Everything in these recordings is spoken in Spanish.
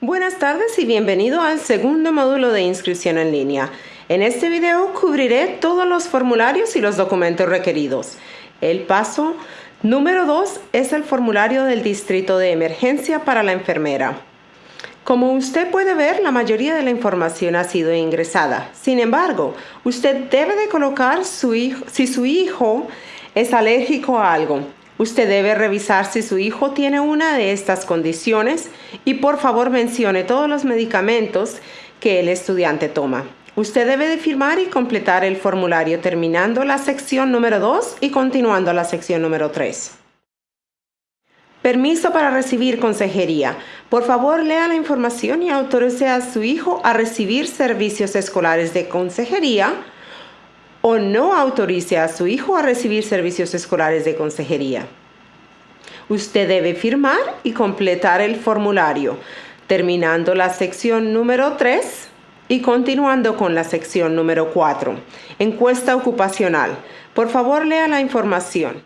Buenas tardes y bienvenido al segundo módulo de inscripción en línea. En este video cubriré todos los formularios y los documentos requeridos. El paso número 2 es el formulario del distrito de emergencia para la enfermera. Como usted puede ver, la mayoría de la información ha sido ingresada. Sin embargo, usted debe de colocar si su hijo es alérgico a algo. Usted debe revisar si su hijo tiene una de estas condiciones y por favor mencione todos los medicamentos que el estudiante toma. Usted debe de firmar y completar el formulario terminando la sección número 2 y continuando la sección número 3. Permiso para recibir consejería. Por favor, lea la información y autorice a su hijo a recibir servicios escolares de consejería o no autorice a su hijo a recibir servicios escolares de consejería. Usted debe firmar y completar el formulario, terminando la sección número 3 y continuando con la sección número 4. Encuesta ocupacional. Por favor, lea la información.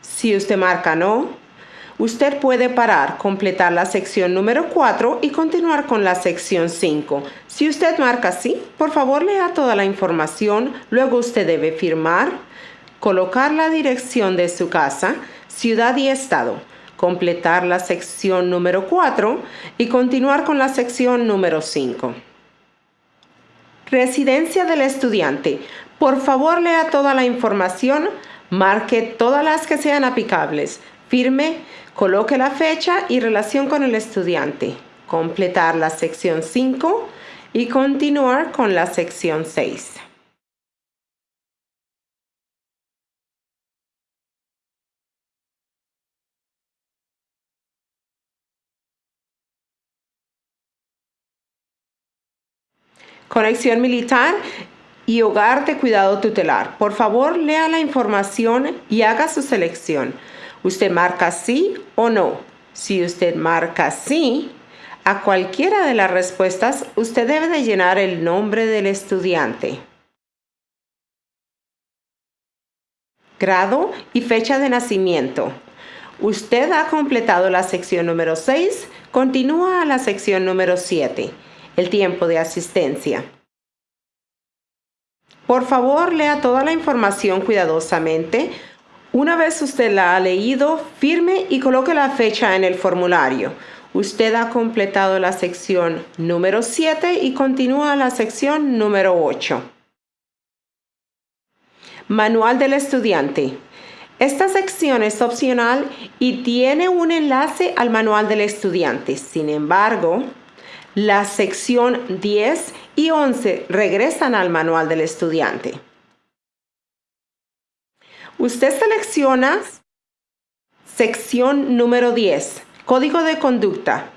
Si usted marca no, usted puede parar, completar la sección número 4 y continuar con la sección 5. Si usted marca sí, por favor lea toda la información, luego usted debe firmar, colocar la dirección de su casa, ciudad y estado, completar la sección número 4 y continuar con la sección número 5. Residencia del estudiante. Por favor lea toda la información, marque todas las que sean aplicables, firme, Coloque la fecha y relación con el estudiante. Completar la sección 5 y continuar con la sección 6. Conexión militar y hogar de cuidado tutelar. Por favor, lea la información y haga su selección. Usted marca sí o no. Si usted marca sí, a cualquiera de las respuestas usted debe de llenar el nombre del estudiante. Grado y fecha de nacimiento. Usted ha completado la sección número 6, continúa a la sección número 7, el tiempo de asistencia. Por favor, lea toda la información cuidadosamente una vez usted la ha leído, firme y coloque la fecha en el formulario. Usted ha completado la sección número 7 y continúa la sección número 8. Manual del estudiante. Esta sección es opcional y tiene un enlace al manual del estudiante. Sin embargo, la sección 10 y 11 regresan al manual del estudiante. Usted selecciona sección número 10, código de conducta.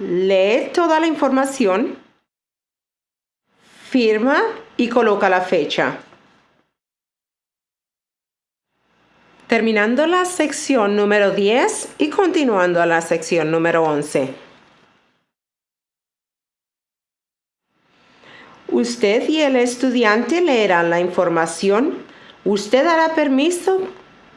Lee toda la información, firma y coloca la fecha. Terminando la sección número 10 y continuando a la sección número 11. Usted y el estudiante leerán la información Usted dará permiso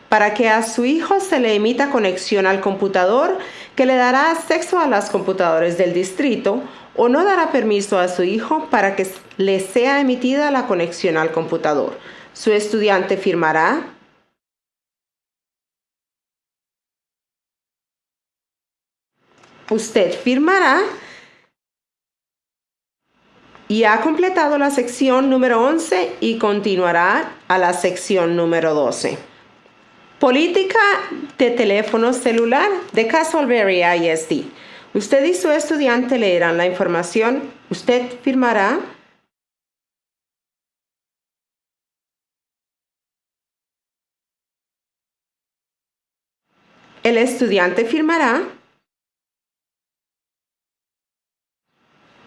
para que a su hijo se le emita conexión al computador que le dará acceso a las computadoras del distrito o no dará permiso a su hijo para que le sea emitida la conexión al computador. Su estudiante firmará Usted firmará y ha completado la sección número 11 y continuará a la sección número 12. Política de teléfono celular de Castleberry ISD. Usted y su estudiante leerán la información. Usted firmará. El estudiante firmará.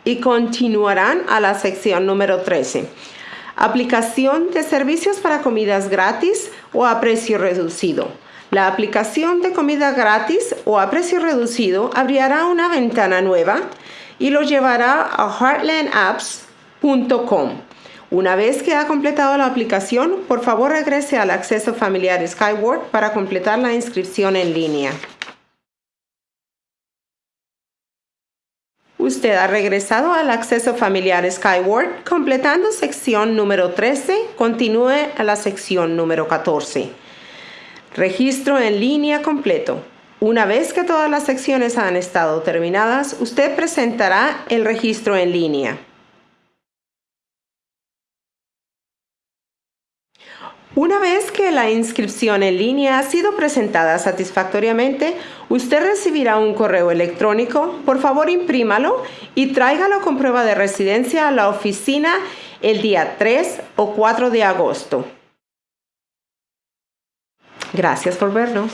Y continuarán a la sección número 13. Aplicación de servicios para comidas gratis o a precio reducido. La aplicación de comida gratis o a precio reducido abrirá una ventana nueva y lo llevará a heartlandapps.com. Una vez que ha completado la aplicación, por favor regrese al acceso familiar Skyward para completar la inscripción en línea. Usted ha regresado al acceso familiar Skyward, completando sección número 13, continúe a la sección número 14. Registro en línea completo. Una vez que todas las secciones han estado terminadas, usted presentará el registro en línea. Una vez que la inscripción en línea ha sido presentada satisfactoriamente, usted recibirá un correo electrónico. Por favor, imprímalo y tráigalo con prueba de residencia a la oficina el día 3 o 4 de agosto. Gracias por vernos.